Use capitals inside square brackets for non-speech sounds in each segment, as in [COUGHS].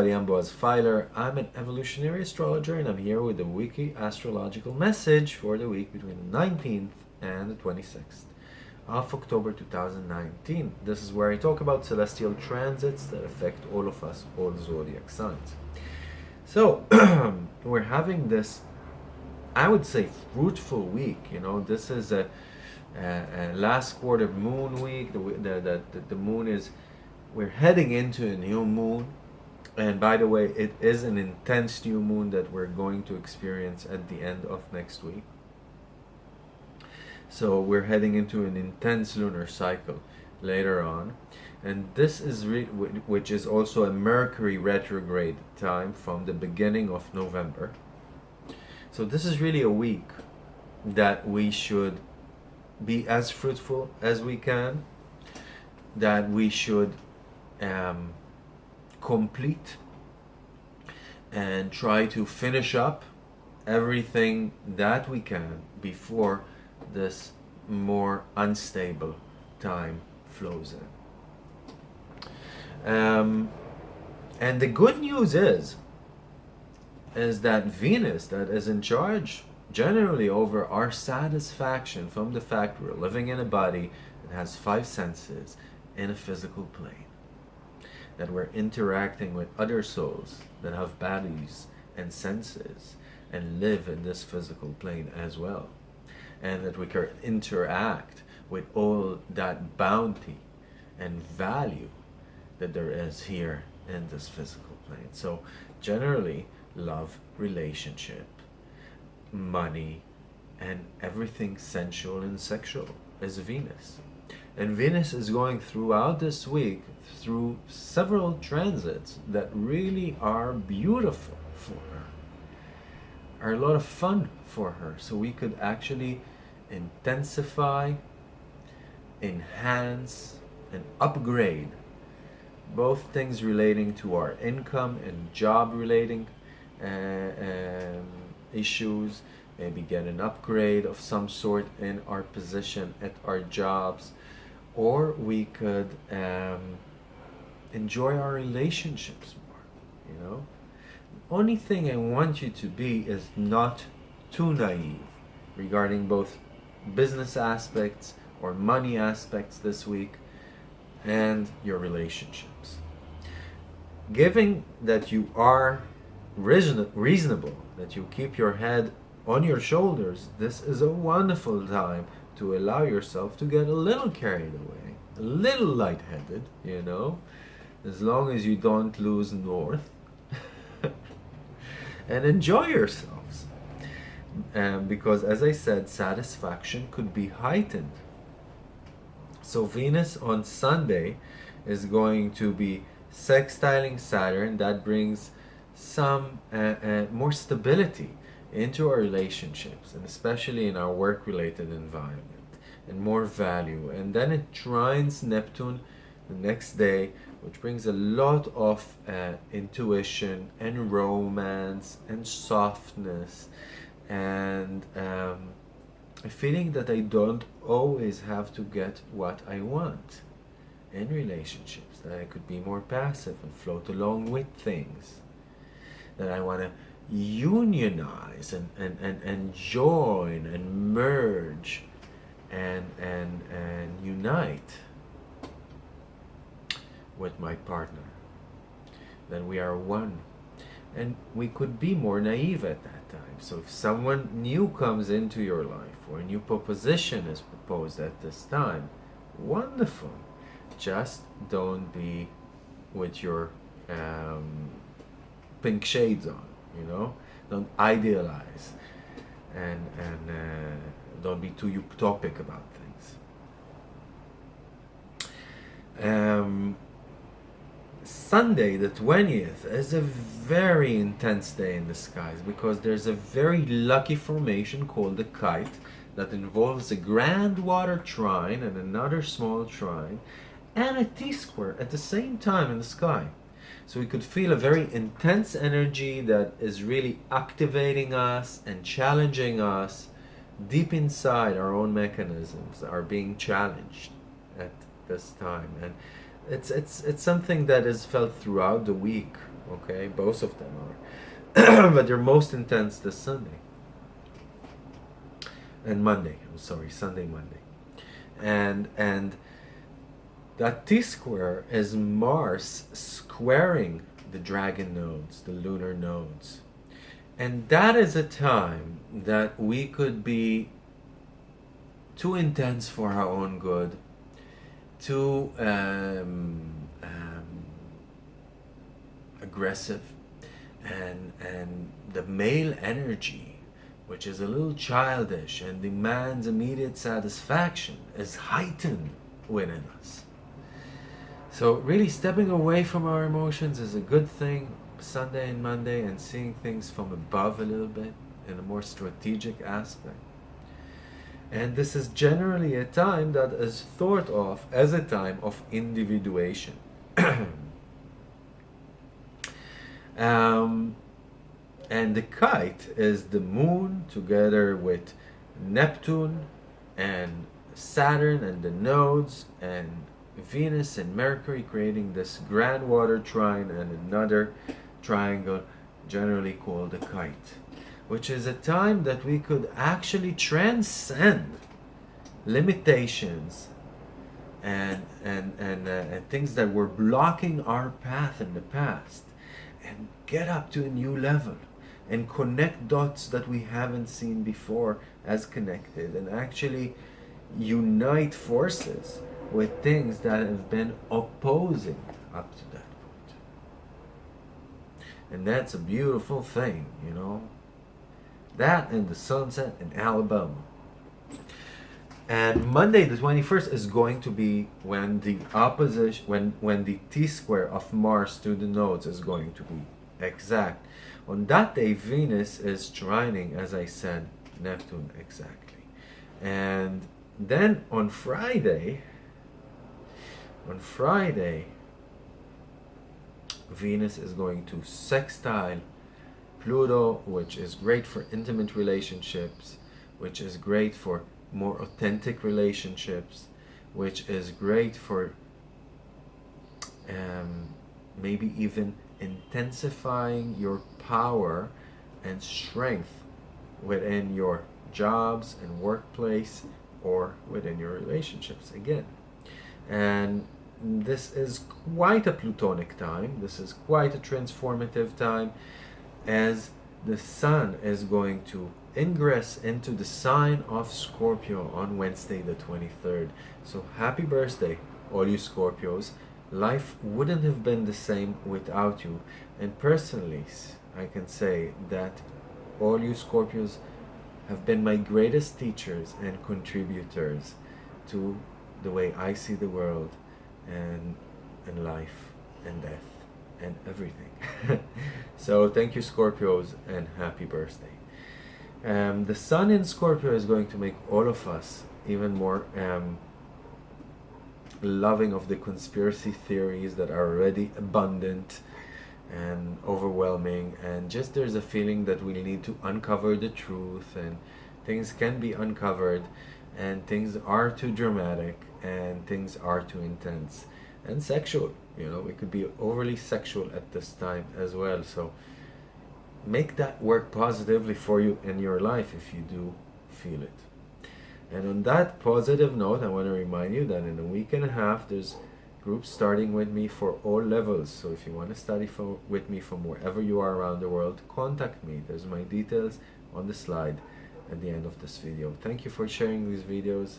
everybody, I'm Boaz Fyler. I'm an evolutionary astrologer and I'm here with the weekly astrological message for the week between the 19th and the 26th of October 2019. This is where I talk about celestial transits that affect all of us, all zodiac signs. So, [CLEARS THROAT] we're having this, I would say, fruitful week. You know, this is a, a, a last quarter moon week. The, the, the, the moon is we're heading into a new moon and by the way it is an intense new moon that we're going to experience at the end of next week. So we're heading into an intense lunar cycle later on. And this is which is also a mercury retrograde time from the beginning of november. So this is really a week that we should be as fruitful as we can that we should um, complete and try to finish up everything that we can before this more unstable time flows in. Um, and the good news is, is that Venus, that is in charge generally over our satisfaction from the fact we're living in a body that has five senses in a physical plane that we're interacting with other souls that have bodies and senses and live in this physical plane as well. And that we can interact with all that bounty and value that there is here in this physical plane. So generally, love, relationship, money, and everything sensual and sexual is Venus. And Venus is going throughout this week through several transits that really are beautiful for her, are a lot of fun for her. So we could actually intensify, enhance, and upgrade both things relating to our income and job relating uh, um, issues, maybe get an upgrade of some sort in our position at our jobs, or we could um, enjoy our relationships more, you know? The only thing I want you to be is not too naive regarding both business aspects or money aspects this week and your relationships. Given that you are reason reasonable, that you keep your head on your shoulders, this is a wonderful time to allow yourself to get a little carried away, a little lightheaded, you know, as long as you don't lose north [LAUGHS] and enjoy yourselves. Um, because as I said, satisfaction could be heightened. So Venus on Sunday is going to be sextiling Saturn. That brings some uh, uh, more stability into our relationships and especially in our work-related environment and more value. And then it trines Neptune the next day which brings a lot of uh, intuition and romance and softness. And um, a feeling that I don't always have to get what I want in relationships, that I could be more passive and float along with things, that I want to unionize and, and, and, and join and merge and, and, and unite with my partner. Then we are one. And we could be more naive at that time. So if someone new comes into your life or a new proposition is proposed at this time, wonderful. Just don't be with your um, pink shades on, you know? Don't idealize and, and uh, don't be too utopic about things. Um, Sunday, the 20th, is a very intense day in the skies because there's a very lucky formation called the kite that involves a grand water trine and another small trine and a T-square at the same time in the sky. So we could feel a very intense energy that is really activating us and challenging us deep inside our own mechanisms are being challenged at this time. and it's it's it's something that is felt throughout the week Okay, both of them are, [CLEARS THROAT] but they're most intense this Sunday and Monday. I'm sorry, Sunday, Monday, and and that T square is Mars squaring the dragon nodes, the lunar nodes. And that is a time that we could be too intense for our own good, too um, um, aggressive, and, and the male energy, which is a little childish and demands immediate satisfaction, is heightened within us. So really stepping away from our emotions is a good thing Sunday and Monday and seeing things from above a little bit in a more strategic aspect. And this is generally a time that is thought of as a time of individuation. [COUGHS] um, and the kite is the moon together with Neptune and Saturn and the nodes and Venus and Mercury creating this grand water trine and another triangle generally called a kite which is a time that we could actually transcend limitations and and and, uh, and things that were blocking our path in the past and get up to a new level and connect dots that we haven't seen before as connected and actually unite forces with things that have been opposing up to that point. And that's a beautiful thing, you know. That and the sunset in Alabama. And Monday the 21st is going to be when the opposition, when, when the t-square of Mars to the nodes is going to be exact. On that day, Venus is trining, as I said, Neptune exactly. And then on Friday, on Friday, Venus is going to sextile Pluto, which is great for intimate relationships, which is great for more authentic relationships, which is great for um, maybe even intensifying your power and strength within your jobs and workplace or within your relationships. Again and this is quite a plutonic time. This is quite a transformative time as the sun is going to ingress into the sign of Scorpio on Wednesday the 23rd so happy birthday all you Scorpios. Life wouldn't have been the same without you. And personally I can say that all you Scorpios have been my greatest teachers and contributors to the way I see the world and, and life and death and everything. [LAUGHS] so thank you Scorpios and happy birthday. Um, the sun in Scorpio is going to make all of us even more um, loving of the conspiracy theories that are already abundant and overwhelming and just there's a feeling that we need to uncover the truth and things can be uncovered and things are too dramatic and things are too intense and sexual you know it could be overly sexual at this time as well. So make that work positively for you in your life if you do feel it. And on that positive note i want to remind you that in a week and a half there's groups starting with me for all levels. So if you want to study for, with me from wherever you are around the world contact me. There's my details on the slide at the end of this video. Thank you for sharing these videos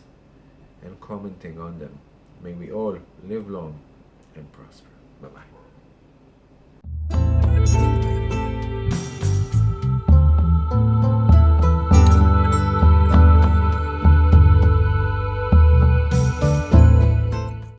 and commenting on them. May we all live long and prosper. Bye-bye.